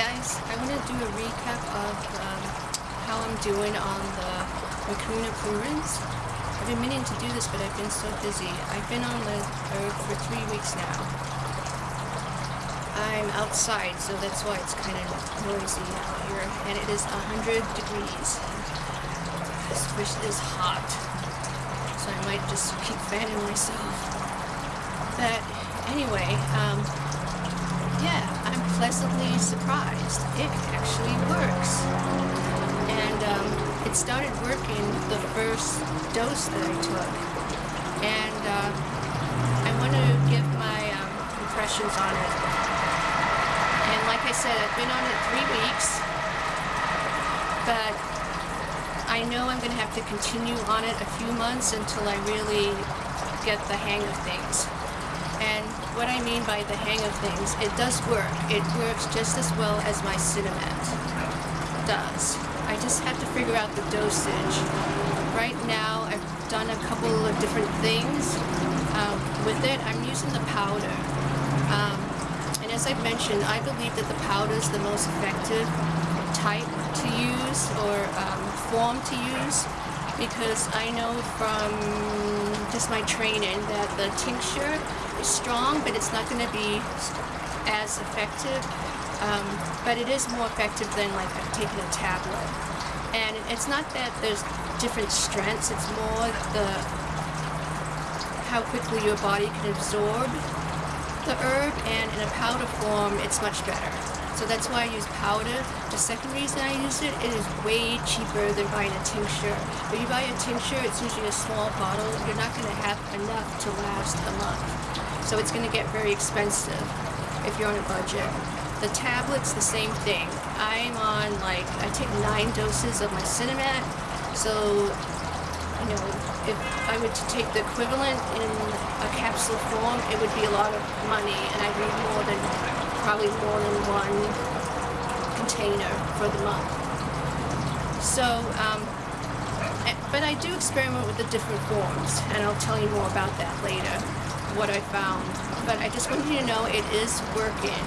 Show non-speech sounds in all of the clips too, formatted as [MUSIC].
guys, I want to do a recap of um, how I'm doing on the Mucuna pruriens. I've been meaning to do this, but I've been so busy. I've been on the herb for three weeks now. I'm outside, so that's why it's kind of noisy out here, and it is 100 degrees. which is hot, so I might just keep fanning myself. But anyway, um, yeah, I'm pleasantly surprised. It actually works. And um, it started working the first dose that I took. And uh, I want to give my um, impressions on it. And like I said, I've been on it three weeks. But I know I'm going to have to continue on it a few months until I really get the hang of things. And what I mean by the hang of things, it does work. It works just as well as my Sinemet does. I just have to figure out the dosage. Right now, I've done a couple of different things um, with it. I'm using the powder. Um, and as I mentioned, I believe that the powder is the most effective type to use or um, form to use because I know from just my training that the tincture is strong, but it's not going to be as effective. Um, but it is more effective than like taking a tablet. And it's not that there's different strengths, it's more the how quickly your body can absorb the herb, and in a powder form, it's much better. So that's why I use powder. The second reason I use it, it is way cheaper than buying a tincture. If you buy a tincture, it's usually a small bottle. You're not going to have enough to last a month. So it's going to get very expensive if you're on a budget. The tablets, the same thing. I'm on like, I take nine doses of my Sinemet. So, you know, if I were to take the equivalent in a capsule form, it would be a lot of money and I'd need more than probably more than one container for the month. So, um, but I do experiment with the different forms, and I'll tell you more about that later, what I found. But I just want you to know it is working.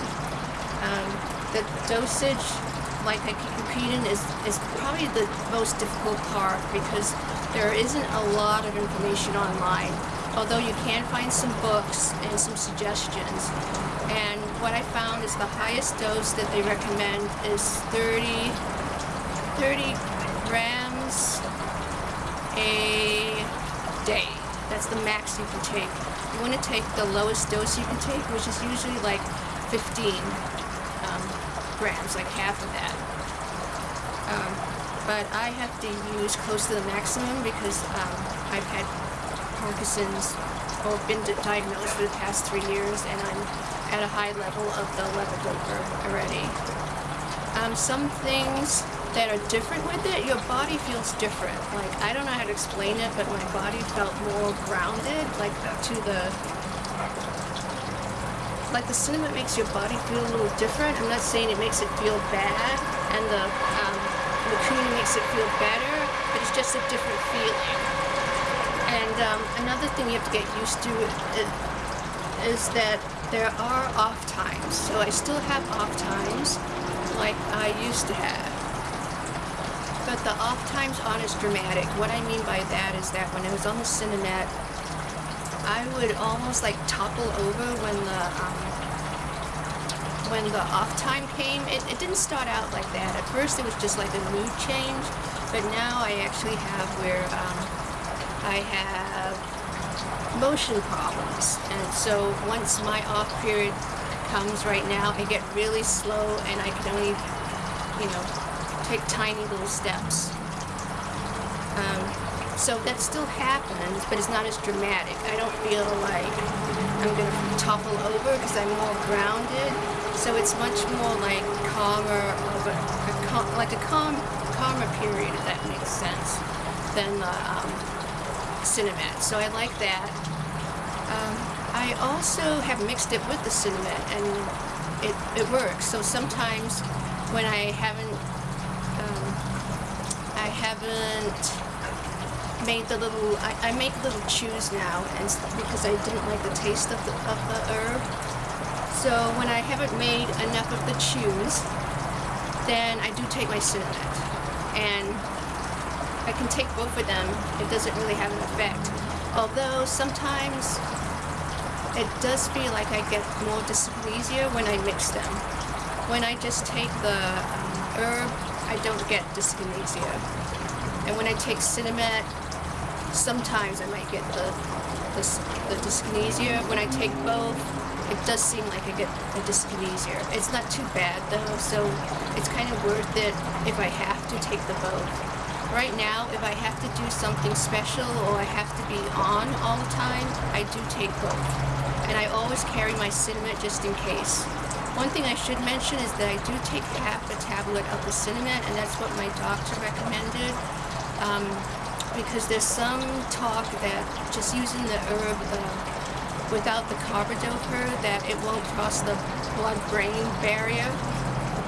Um, the dosage, like I keep repeating, is, is probably the most difficult part because there isn't a lot of information online although you can find some books and some suggestions. And what I found is the highest dose that they recommend is 30, 30 grams a day. That's the max you can take. You want to take the lowest dose you can take, which is usually like 15 um, grams, like half of that. Um, but I have to use close to the maximum because um, I've had Parkinson's or been diagnosed for the past three years and I'm at a high level of the levodopa already. Um, some things that are different with it, your body feels different. Like, I don't know how to explain it, but my body felt more grounded, like to the, like the Sinemet makes your body feel a little different. I'm not saying it makes it feel bad, and the um, Mucuna makes it feel better, but it's just a different feeling. And um, another thing you have to get used to is, that there are off times. So I still have off times like I used to have. But the off times aren't as dramatic. What I mean by that is that when I was on the Sinemet, I would almost like topple over when the um, when the off time came. It, it didn't start out like that. At first it was just like a mood change, but now I actually have where um, I have motion problems. And so once my off period comes right now, I get really slow and I can only, you know, take tiny little steps. Um, so that still happens, but it's not as dramatic. I don't feel like I'm going to topple over because I'm more grounded. So it's much more like calmer, of a, a cal like a calm, calmer period, if that makes sense, than the um, Sinemet, so I like that. Um, I also have mixed it with the Sinemet, and it, it works. So sometimes when I haven't, um, I haven't made the little, I, I, make little chews now, and because I didn't like the taste of the, of the herb. So when I haven't made enough of the chews, then I do take my Sinemet. And I can take both of them. It doesn't really have an effect. Although sometimes it does feel like I get more dyskinesia when I mix them. When I just take the um, herb, I don't get dyskinesia. And when I take Sinemet, sometimes I might get the, the, the dyskinesia. When I take both, it does seem like I get a dyskinesia. It's not too bad though, so it's kind of worth it if I have to take the both. Right now, if I have to do something special or I have to be on all the time, I do take both. And I always carry my Sinemet just in case. One thing I should mention is that I do take half a tablet of the Sinemet, and that's what my doctor recommended. Um, because there's some talk that just using the herb uh, without the carbidopa that it won't cross the blood-brain barrier.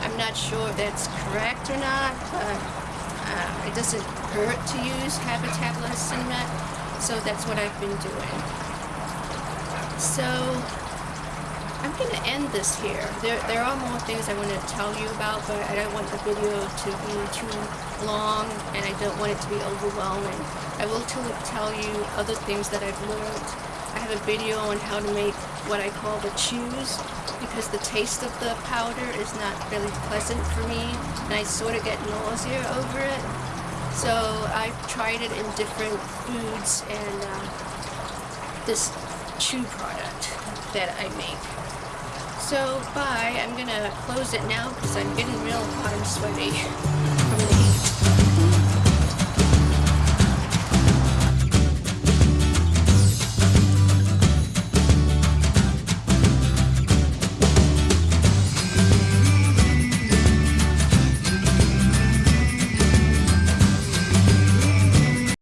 I'm not sure if that's correct or not, but uh, it doesn't hurt to use a tablet of Sinemet, so that's what I've been doing. So I'm going to end this here. There, there are more things I want to tell you about, but I don't want the video to be too long, and I don't want it to be overwhelming. I will tell you other things that I've learned. Have a video on how to make what I call the chews, because the taste of the powder is not really pleasant for me, and I sort of get nausea over it. So I've tried it in different foods and uh, this chew product that I make. So bye, I'm gonna close it now because I'm getting real hot and sweaty. [LAUGHS]